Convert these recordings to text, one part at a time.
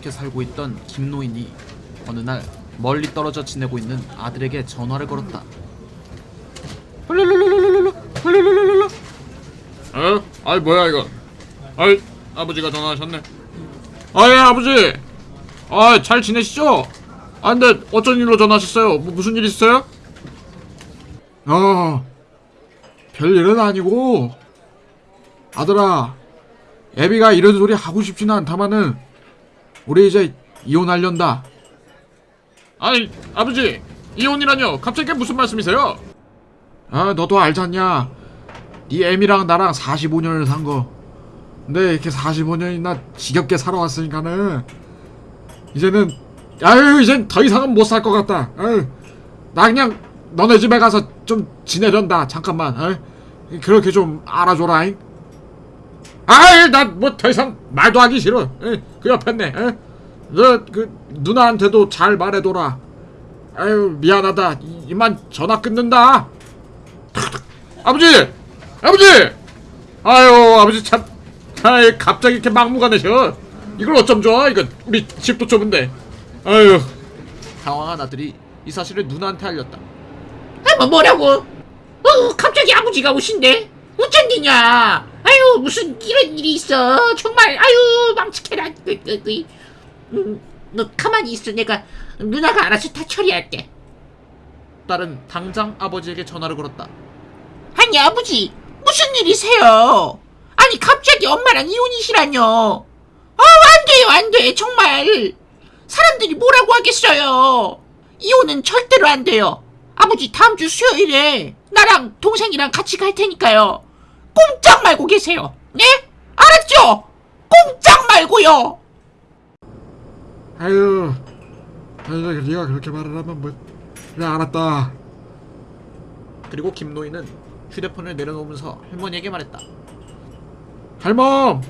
좋게 살고 있던 김노인이 어느 날 멀리 떨어져 지내고 있는 아들에게 전화를 걸었다. 어? 아이 뭐야 이거 아이 아버지가 전화하셨네 아예 아버지 아잘 지내시죠? 아 근데 어쩐 일로 전화하셨어요? 뭐 무슨 일 있어요? 어, 별일은 아니고, 아들아, 애비가 이런 소리 하고 싶지는 않다마는, 우리 이제 이혼하련다. 아니 아버지 이혼이라뇨 갑자기 무슨 말씀이세요? 아, 너도 알잖냐. 네 애미랑 나랑 45년을 산 거. 근데 이렇게 45년이나 지겹게 살아왔으니까는, 이제는, 아유, 이젠 더 이상은 못 살 것 같다. 아유, 나 그냥 너네 집에 가서 좀 지내련다. 잠깐만. 아유, 그렇게 좀 알아줘라잉. 아이, 나 뭐 더 이상 말도 하기 싫어. 에이, 그 옆에 네. 너그 누나한테도 잘 말해둬라. 아유, 미안하다. 이- 이만 전화 끊는다. 아버지 아버지 아유 아버지 참 아이 갑자기 이렇게 막무가내셔 이걸 어쩜 좋아 이거 우리 집도 좁은데 아유 당황한 아들이 이 사실을 누나한테 알렸다. 아, 뭐 뭐라고? 어, 갑자기 아버지가 오신대? 어쩐 일이냐? 아유, 무슨 이런 일이 있어? 정말, 아유, 망치해라. 음, 너 가만히 있어. 내가 누나가 알아서 다 처리할게. 딸은 당장 아버지에게 전화를 걸었다. 아니, 아버지, 무슨 일이세요? 아니, 갑자기 엄마랑 이혼이시라뇨? 아, 안 돼요, 안 돼. 정말. 사람들이 뭐라고 하겠어요? 이혼은 절대로 안 돼요. 아버지, 다음 주 수요일에 나랑 동생이랑 같이 갈 테니까요. 꼼짝 말고 계세요. 네? 알았죠? 꼼짝 말고요. 아유, 아유, 네가 그렇게 말을 하면 뭐, 그래 알았다. 그리고 김노인은 휴대폰을 내려놓으면서 할머니에게 말했다. 할멈,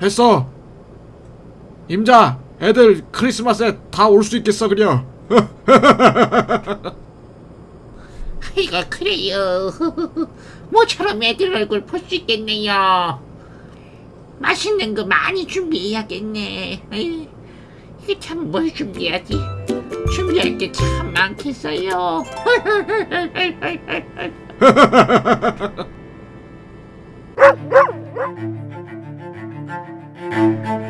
했어. 임자, 애들 크리스마스에 다 올 수 있겠어 그려. 아이고, 그래요. 모처럼 애들 얼굴 볼 수 있겠네요. 맛있는 거 많이 준비해야겠네. 에이, 이게 참뭘 준비하지? 준비할 게 참 많겠어요.